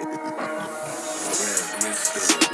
Mr.